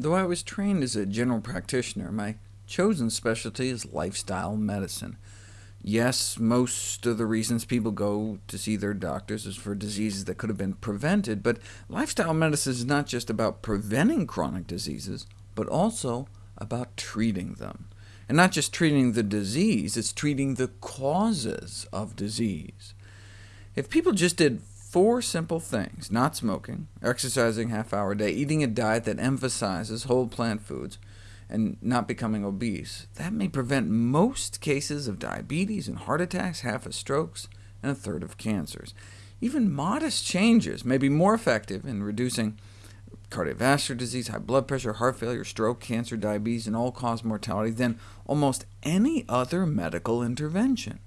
Though I was trained as a general practitioner, my chosen specialty is lifestyle medicine. Yes, most of the reasons people go to see their doctors is for diseases that could have been prevented, but lifestyle medicine is not just about preventing chronic diseases, but also about treating them. And not just treating the disease, it's treating the causes of disease. If people just did four simple things, not smoking, exercising half hour a day, eating a diet that emphasizes whole plant foods, and not becoming obese, that may prevent most cases of diabetes and heart attacks, half of strokes, and a third of cancers. Even modest changes may be more effective in reducing cardiovascular disease, high blood pressure, heart failure, stroke, cancer, diabetes, and all-cause mortality than almost any other medical intervention.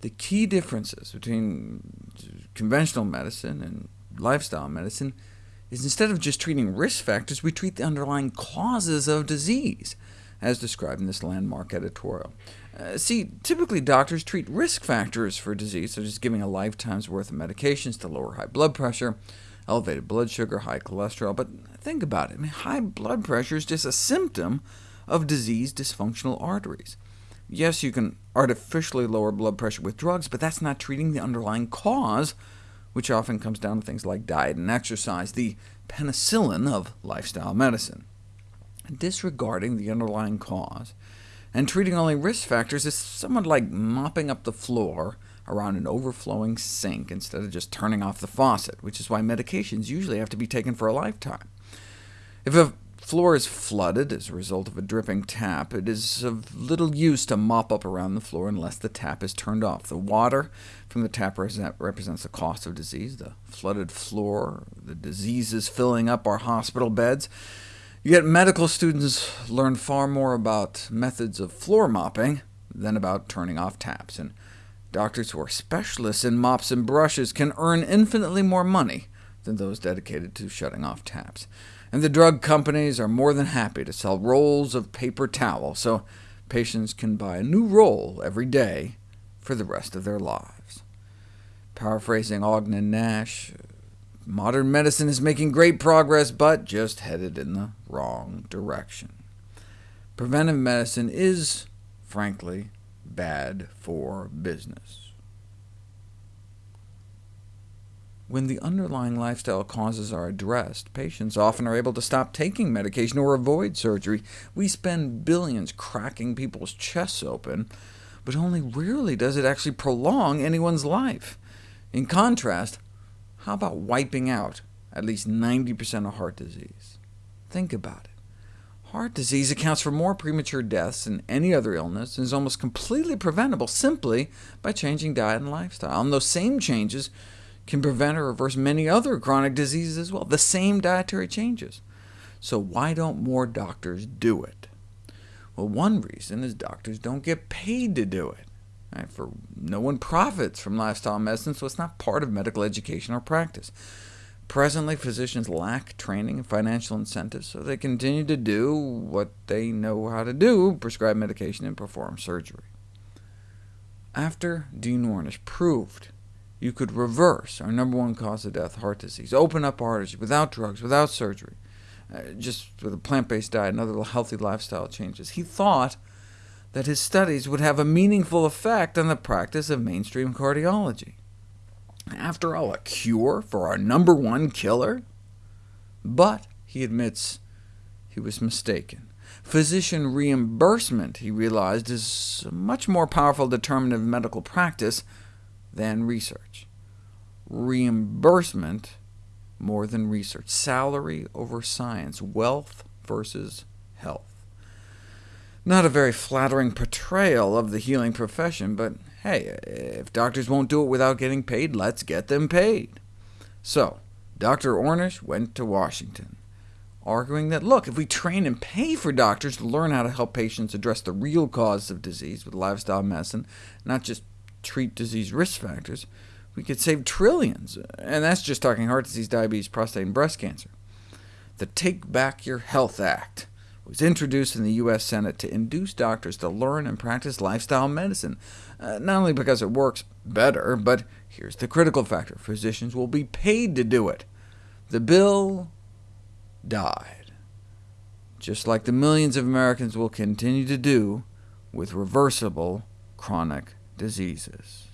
The key differences between conventional medicine and lifestyle medicine is instead of just treating risk factors, we treat the underlying causes of disease, as described in this landmark editorial. Uh, see, typically doctors treat risk factors for disease, such as giving a lifetime's worth of medications to lower high blood pressure, elevated blood sugar, high cholesterol, but think about it. I mean, high blood pressure is just a symptom of diseased dysfunctional arteries. Yes, you can artificially lower blood pressure with drugs, but that's not treating the underlying cause which often comes down to things like diet and exercise, the penicillin of lifestyle medicine. Disregarding the underlying cause and treating only risk factors is somewhat like mopping up the floor around an overflowing sink instead of just turning off the faucet, which is why medications usually have to be taken for a lifetime. If a floor is flooded as a result of a dripping tap, it is of little use to mop up around the floor unless the tap is turned off. The water from the tap represents the cost of disease, the flooded floor, the diseases filling up our hospital beds. Yet medical students learn far more about methods of floor mopping than about turning off taps, and doctors who are specialists in mops and brushes can earn infinitely more money than those dedicated to shutting off taps and the drug companies are more than happy to sell rolls of paper towel, so patients can buy a new roll every day for the rest of their lives. Paraphrasing Ogden Nash, modern medicine is making great progress, but just headed in the wrong direction. Preventive medicine is, frankly, bad for business. When the underlying lifestyle causes are addressed, patients often are able to stop taking medication or avoid surgery. We spend billions cracking people's chests open, but only rarely does it actually prolong anyone's life. In contrast, how about wiping out at least 90% of heart disease? Think about it. Heart disease accounts for more premature deaths than any other illness, and is almost completely preventable simply by changing diet and lifestyle. And those same changes can prevent or reverse many other chronic diseases as well, the same dietary changes. So why don't more doctors do it? Well, one reason is doctors don't get paid to do it. Right? For no one profits from lifestyle medicine, so it's not part of medical education or practice. Presently, physicians lack training and financial incentives, so they continue to do what they know how to do, prescribe medication and perform surgery. After Dean Ornish proved you could reverse our number one cause of death, heart disease, open up arteries without drugs, without surgery, uh, just with a plant-based diet and other healthy lifestyle changes. He thought that his studies would have a meaningful effect on the practice of mainstream cardiology. After all, a cure for our number one killer? But, he admits, he was mistaken. Physician reimbursement, he realized, is a much more powerful determinant of medical practice than research. Reimbursement more than research. Salary over science. Wealth versus health. Not a very flattering portrayal of the healing profession, but hey, if doctors won't do it without getting paid, let's get them paid. So, Dr. Ornish went to Washington, arguing that, look, if we train and pay for doctors to learn how to help patients address the real causes of disease with lifestyle medicine, not just treat disease risk factors, we could save trillions, and that's just talking heart disease, diabetes, prostate, and breast cancer. The Take Back Your Health Act was introduced in the U.S. Senate to induce doctors to learn and practice lifestyle medicine, uh, not only because it works better, but here's the critical factor. Physicians will be paid to do it. The bill died. just like the millions of Americans will continue to do with reversible chronic diseases.